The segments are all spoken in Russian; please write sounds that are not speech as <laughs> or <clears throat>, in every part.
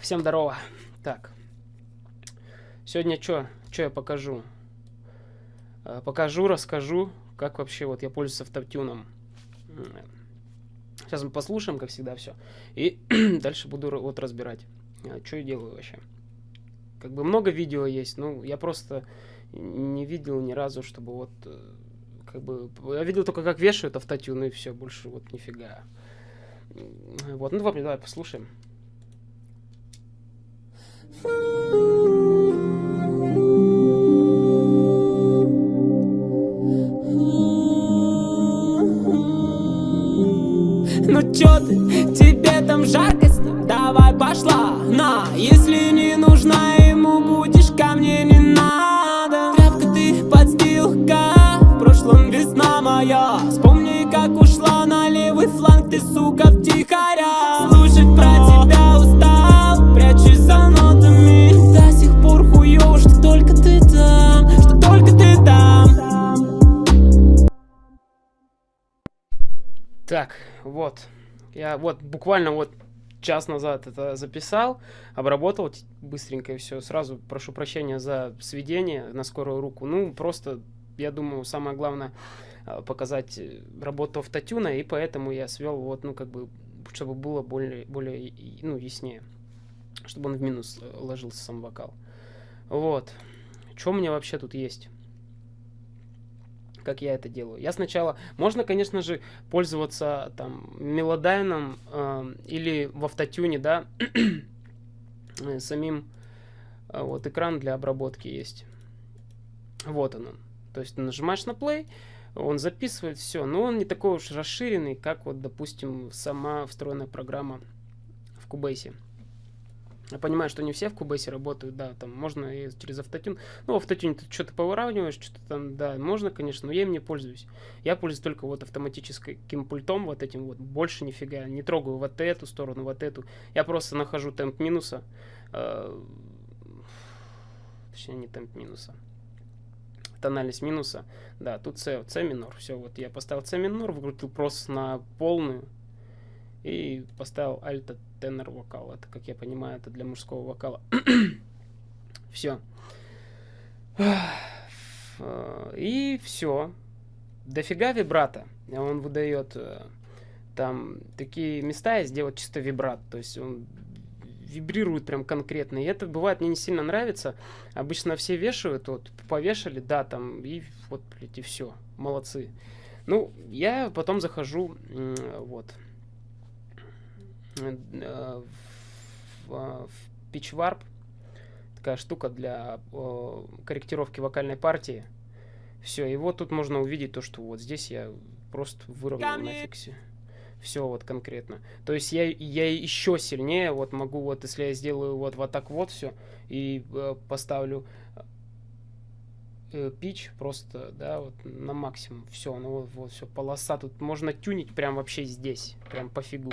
Всем здорово. Так. Сегодня что? Что я покажу? А, покажу, расскажу, как вообще вот я пользуюсь автотюном. Сейчас мы послушаем, как всегда, все. И <clears throat> дальше буду вот разбирать, а, что я делаю вообще. Как бы много видео есть, ну, я просто не видел ни разу, чтобы вот, э, как бы, я видел только, как вешают автотюн, и все, больше вот нифига. Вот, ну, давай, давай послушаем. Тебе там жарко с ним? Давай пошла, на Если не нужна ему будешь, ко мне не надо. Тряпка ты подстилка, в прошлом весна моя. Вспомни, как ушла на левый фланг, ты, сука, втихаря. Слушать про тебя устал, прячусь за нотами. До сих пор хуёво, что только ты там, что только ты там. Так, вот. Я вот буквально вот час назад это записал, обработал быстренько и все. Сразу прошу прощения за сведение на скорую руку. Ну, просто, я думаю, самое главное а, показать э, работу автотюна, и поэтому я свел вот, ну, как бы, чтобы было более, более ну, яснее. Чтобы он в минус э, ложился сам вокал. Вот. Что у меня вообще тут есть? Как я это делаю. Я сначала, можно, конечно же, пользоваться там мелодайном э, или в автотюне, да, <clears throat> э, самим э, вот экран для обработки есть. Вот он. То есть нажимаешь на play, он записывает все, но он не такой уж расширенный, как вот, допустим, сама встроенная программа в Cubase. Я понимаю, что не все в Кубейсе работают, да, там можно и через автотюн. Ну, в автотюне ты что-то повыравниваешь, что-то там, да, можно, конечно, но я им не пользуюсь. Я пользуюсь только вот автоматическим пультом, вот этим вот, больше нифига. Не трогаю вот эту сторону, вот эту. Я просто нахожу темп минуса. Э, точнее, не темп минуса. Тональность минуса. Да, тут С, С минор. Все, вот я поставил С минор, выкрутил просто на полную и поставил альта тенор вокал. Это, как я понимаю, это для мужского вокала. <clears throat> все. И все. Дофига вибрато. Он выдает э, там такие места и сделать чисто вибрат. То есть он вибрирует прям конкретно. И это бывает мне не сильно нравится. Обычно все вешают, вот повешали, да, там, и вот, блядь, и все. Молодцы. Ну, я потом захожу, вот, в, в PitchWarp. Такая штука для корректировки вокальной партии. Все, и вот тут можно увидеть то, что вот здесь я просто выровнял на фиксе. Все вот конкретно. То есть я, я еще сильнее вот могу, вот если я сделаю вот, вот так вот все и э, поставлю э, пич просто, да, вот на максимум. Все, ну вот, вот все, полоса. Тут можно тюнить прям вообще здесь, прям пофигу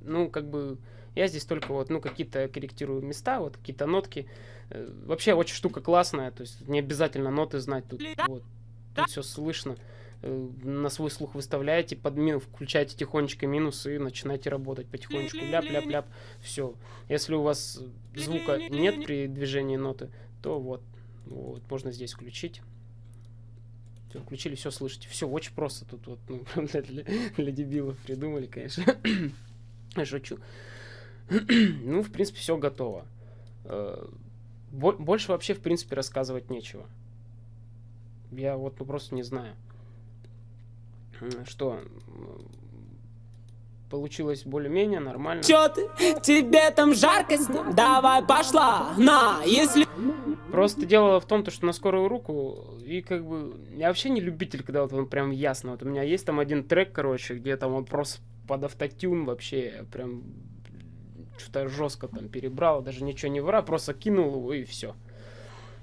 ну, как бы, я здесь только вот, ну, какие-то корректирую места, вот какие-то нотки. Э, вообще очень штука классная, то есть не обязательно ноты знать тут, вот, тут все слышно. Э, на свой слух выставляете, под минус, включаете тихонечко минусы и начинаете работать потихонечку. Ляп-ляп-ляп, все. Если у вас звука нет при движении ноты, то вот, вот, можно здесь включить. Все, включили, все слышите. Все очень просто тут вот, ну, <laughs> для, для, для дебилов придумали, конечно. Шучу. <clears throat> ну, в принципе, все готово. Э, больше вообще, в принципе, рассказывать нечего. Я вот ну, просто не знаю. Что, получилось более-менее нормально. Чё ты? Тебе там жарко с ним? Давай пошла, на, если... Просто дело в том, то, что на скорую руку, и как бы, я вообще не любитель, когда вот он прям ясно, вот у меня есть там один трек, короче, где там он просто под автотюн вообще прям что-то жестко там перебрал, даже ничего не вра, просто кинул его и все.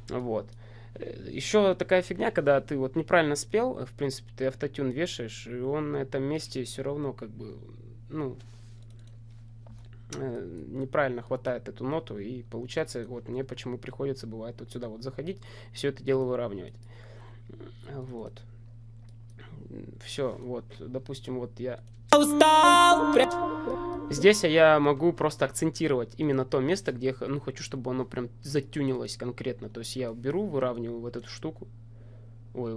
Вот. Еще такая фигня, когда ты вот неправильно спел, в принципе, ты автотюн вешаешь, и он на этом месте все равно как бы, ну, э, неправильно хватает эту ноту, и получается, вот мне почему приходится, бывает, вот сюда вот заходить, все это дело выравнивать. Вот. Все, вот, допустим, вот я устал Здесь я могу просто акцентировать именно то место, где я ну, хочу, чтобы оно прям затюнилось конкретно. То есть я беру, выравниваю вот эту штуку. Ой,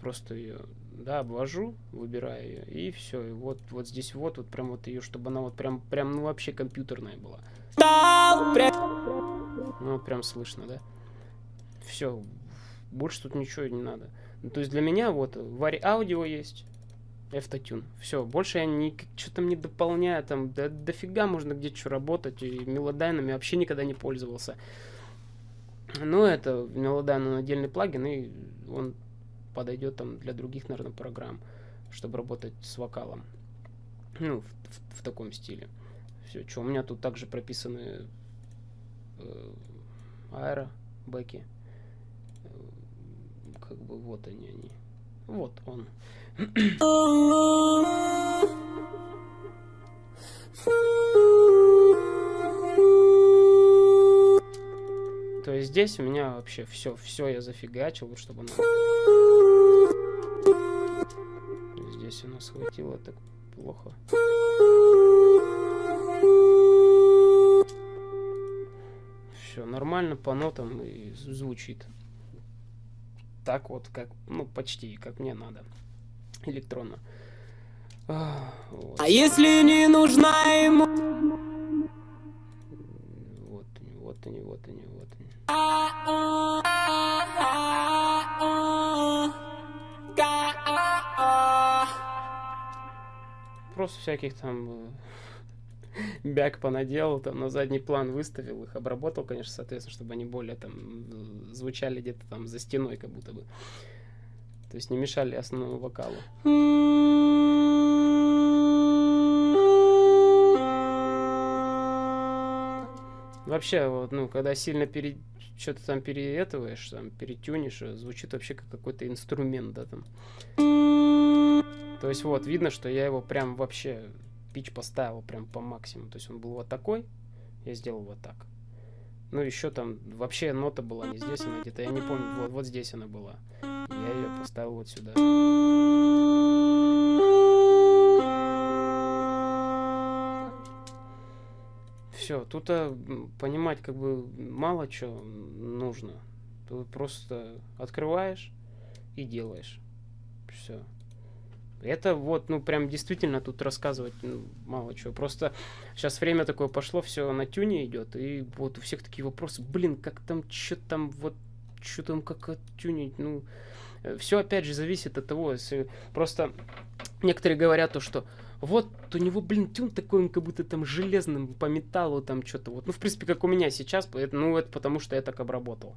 просто ее, да, обвожу, выбираю ее, и все. И вот, вот здесь вот, вот прям вот ее, чтобы она вот прям, прям, ну вообще компьютерная была. Ну прям слышно, да? Все, больше тут ничего не надо. Ну, то есть для меня вот VariAudio есть, Auto-Tune. Все, больше я ни, что-то не дополняю, там, да, дофига можно где-то что работать, и мелодайнами вообще никогда не пользовался. Ну, это Melodyne, отдельный плагин, и он подойдет там для других, наверное, программ, чтобы работать с вокалом. Ну, в, в, в таком стиле. Все, что у меня тут также прописаны э, аэро, бэки. Э, как бы вот они, они. Вот он. То есть здесь у меня вообще все, все я зафигачил, чтобы оно... Здесь у нас хватило так плохо. Все нормально по нотам и звучит. Так вот, как, ну, почти, как мне надо электронно. А, вот. а если не нужна ему... Вот они, вот они, вот они, вот они. Просто всяких там э, бяк понаделал, там на задний план выставил их, обработал, конечно, соответственно, чтобы они более там звучали где-то там за стеной, как будто бы. То есть не мешали основному вокалу. Вообще, вот, ну, когда сильно пере... что-то там переэтываешь, там, перетюнишь, звучит вообще как какой-то инструмент, да, там. То есть вот, видно, что я его прям вообще пич поставил прям по максимуму. То есть он был вот такой, я сделал вот так. Ну, еще там вообще нота была не здесь, она где-то, я не помню, вот, вот здесь она была. Я ее поставил вот сюда. Все, тут а, понимать как бы мало что нужно. Тут просто открываешь и делаешь. Все. Это вот, ну, прям действительно тут рассказывать ну, мало чего. Просто сейчас время такое пошло, все на тюне идет, и вот у всех такие вопросы, блин, как там, что там, вот, что там, как оттюнить, ну, все опять же зависит от того, если просто некоторые говорят то, что вот у него, блин, тюн такой, он как будто там железным по металлу там что-то вот. Ну, в принципе, как у меня сейчас, ну, это потому что я так обработал.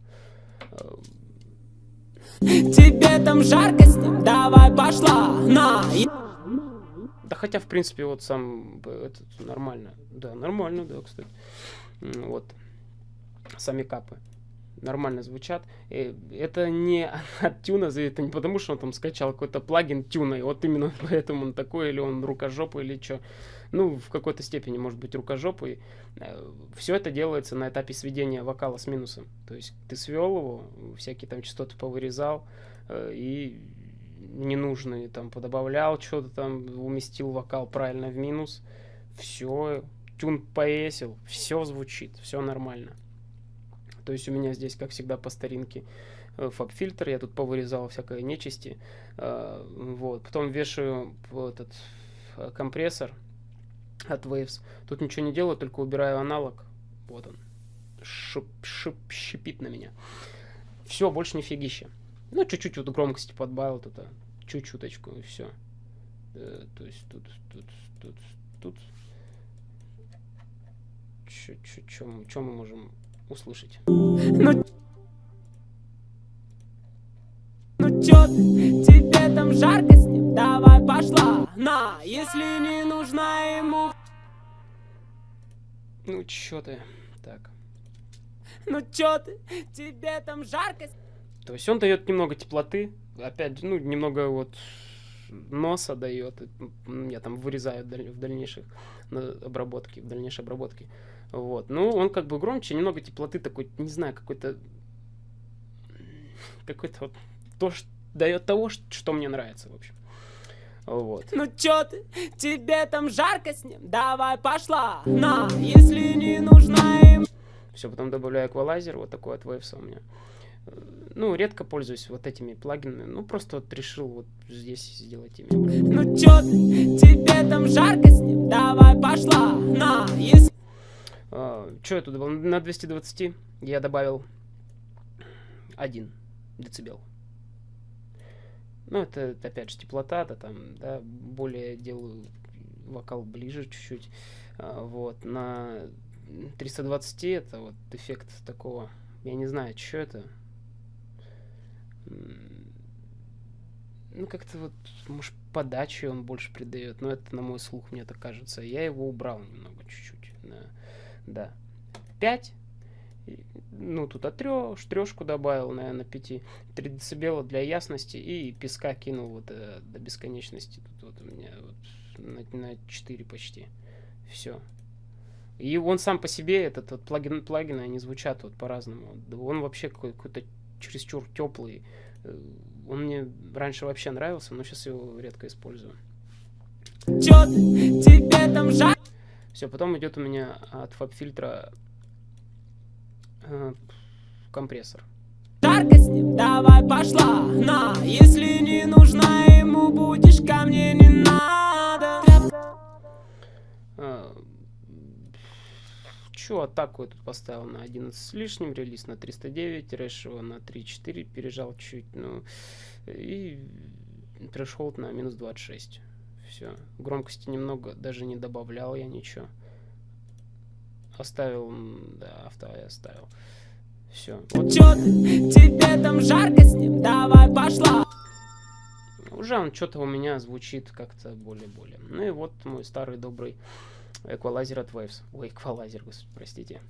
Тебе там жарко с ним, давай пошла, на! Да хотя, в принципе, вот сам этот нормально. Да, нормально, да, кстати. Вот. Сами капы нормально звучат. И это не <laughs> от тюна это не потому, что он там скачал какой-то плагин тюна, и вот именно <laughs> поэтому он такой, или он рукожопый, или что. Ну, в какой-то степени может быть рукожопый. Э, Все это делается на этапе сведения вокала с минусом. То есть ты свел его, всякие там частоты повырезал, э, и ненужные там подобавлял что-то там, уместил вокал правильно в минус. Все, тюн повесил, все звучит, все нормально. То есть у меня здесь, как всегда, по старинке э, фаб-фильтр, я тут повырезал всякое нечисти. Вот. Потом вешаю этот компрессор от Waves. Тут ничего не делаю, только убираю аналог. Вот он. Шип, шип, шипит на меня. Все, больше не фигища. Ну, чуть-чуть вот громкости подбавил тут, чуть-чуточку, и все. То есть тут, тут, тут, тут. Что мы можем услышать. Ну, ну чё ты, тебе там жарко с ним? Давай пошла, на, если не нужна ему... Ну чё ты, так. Ну чё ты, тебе там жарко... То есть он дает немного теплоты, опять, ну, немного вот носа дает. Я там вырезаю в дальнейших обработке, в дальнейшей обработке. Вот. Ну, он как бы громче, немного теплоты такой, не знаю, какой-то... Какой-то вот... То, что дает того, что мне нравится, в общем. Вот. Ну чё ты, тебе там жарко с ним? Давай пошла, на, если не нужна им. Все, потом добавляю эквалайзер, вот такой от Waves у меня. Ну, редко пользуюсь вот этими плагинами. Ну, просто вот решил вот здесь сделать ими. Ну чё ты, тебе там жарко с ним? Давай пошла, на, если... А, что я тут добавил? На 220 я добавил 1 децибел. Ну, это, опять же теплота, да, там, да, более делаю вокал ближе чуть-чуть. А, вот, на 320 это вот эффект такого, я не знаю, что это. Ну, как-то вот, может, подачи он больше придает, но это на мой слух, мне так кажется. Я его убрал немного, чуть-чуть. на- да. 5. Ну, тут от трёх, трешку добавил, наверное, 5. 3 децибела для ясности и песка кинул вот э, до бесконечности. Тут вот у меня вот на, на 4 почти. Все. И он сам по себе, этот вот плагин, плагины, они звучат вот по-разному. Он вообще какой- какой-то чересчур теплый. Э, Он мне раньше вообще нравился, но сейчас его редко использую. Чё тебе там жарко? Все, потом идет у меня от фаб-фильтра э, компрессор. Жарко с ним, давай пошла, на, если не нужна ему будешь, ко мне не надо. А, Чё, атаку я тут поставил на 11 с лишним, релиз на 309, рэшево на 3.4, пережал чуть, ну, и трэшхолд на минус 26. Все. Громкости немного, даже не добавлял я ничего. Оставил, да, авто я оставил. Все. Вот Чё ты, тебе там жарко с ним, давай пошла. уже он что-то у меня звучит как-то более-более. Ну и вот мой старый добрый эквалайзер от Waves. Ой, эквалайзер, господи, простите.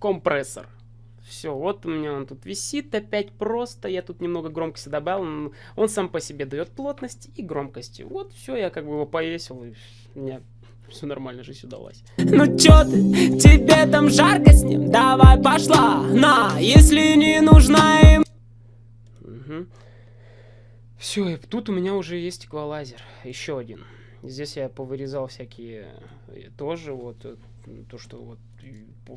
Компрессор. Все, вот у меня он тут висит опять просто. Я тут немного громкости добавил. м, Он сам по себе дает плотность и громкости. Вот, все, я как бы его повесил. И у меня все нормально, жизнь удалась. Ну чё ты, тебе там жарко с ним, давай пошла, на, если не нужна им. Все, и тут у меня уже есть эквалайзер. Еще один. Здесь я повырезал всякие э, тоже вот э, то, что вот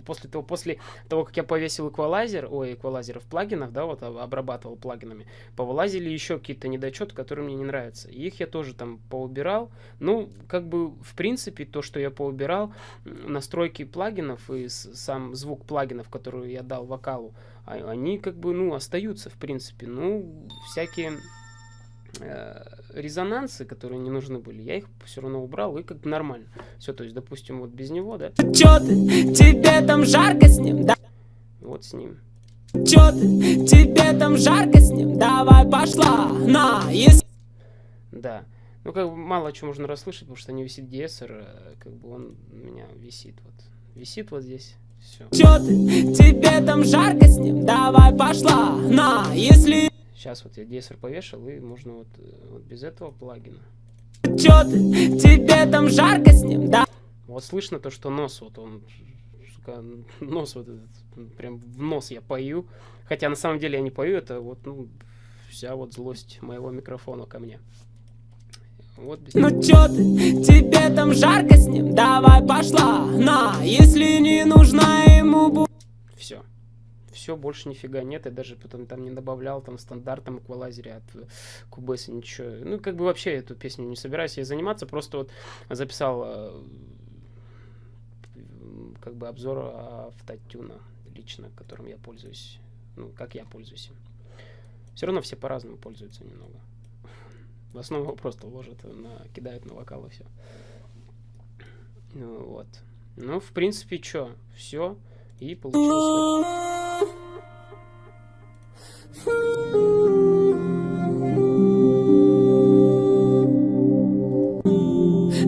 после того, после того, как я повесил эквалайзер, ой, эквалайзеров плагинов, да, вот об- обрабатывал плагинами, повылазили еще какие-то недочеты, которые мне не нравятся. И их я тоже там поубирал. Ну, как бы, в принципе, то, что я поубирал, настройки плагинов и сам звук плагинов, который я дал вокалу, а- они как бы, ну, остаются, в принципе. Ну, всякие резонансы, которые не нужны были, я их все равно убрал, и как бы нормально. Все, то есть, допустим, вот без него, да, Чё ты, тебе там жарко с ним, да? вот с ним. Чё ты, тебе там жарко с ним, давай пошла, на, если... Да. Ну, как бы мало чего можно расслышать, потому что не висит диэсер, э, как бы он у меня висит вот. Висит вот здесь, все. Чё ты, тебе там жарко с ним, давай пошла, на, если... Сейчас вот я диэсер повешал, и можно вот, э, вот без этого плагина. Чё ты, тебе там жарко с ним, да? Вот слышно то, что нос вот он, сука, нос вот этот, прям в нос я пою. Хотя на самом деле я не пою, это вот, ну, вся вот злость моего микрофона ко мне. Вот без Ну чё ты, тебе там жарко с ним, давай пошла, на, если не. Все. Все, больше нифига нет. Я даже потом там не добавлял там в стандартном эквалайзере от э, Cubase ничего. Ну, как бы вообще эту песню не собираюсь ей заниматься. Просто вот записал э, как бы обзор автотюна лично, которым я пользуюсь. Ну, как я пользуюсь. Все равно все по-разному пользуются немного. В основном <laughs> просто ложат, на, кидают на вокал и все. Ну, вот. Ну, в принципе, что? Все. И получилось.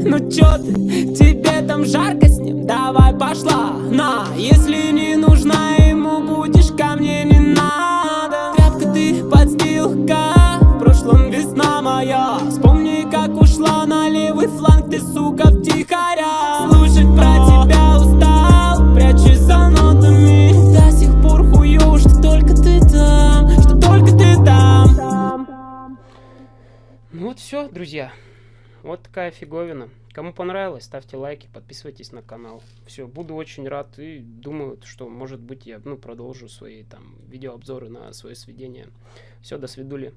Ну чё ты, тебе там жарко с ним, давай пошла, на, если не нужна ему будешь, ко мне не надо. Тряпка ты подстилка, в прошлом весна моя, вспомни, как ушла на левый фланг, ты, сука, втихаря. Все, друзья, вот такая фиговина. Кому понравилось, ставьте лайки, подписывайтесь на канал. Все, буду очень рад и думаю, что может быть я ну, продолжу свои там видеообзоры на свое сведение. Все, до свидули.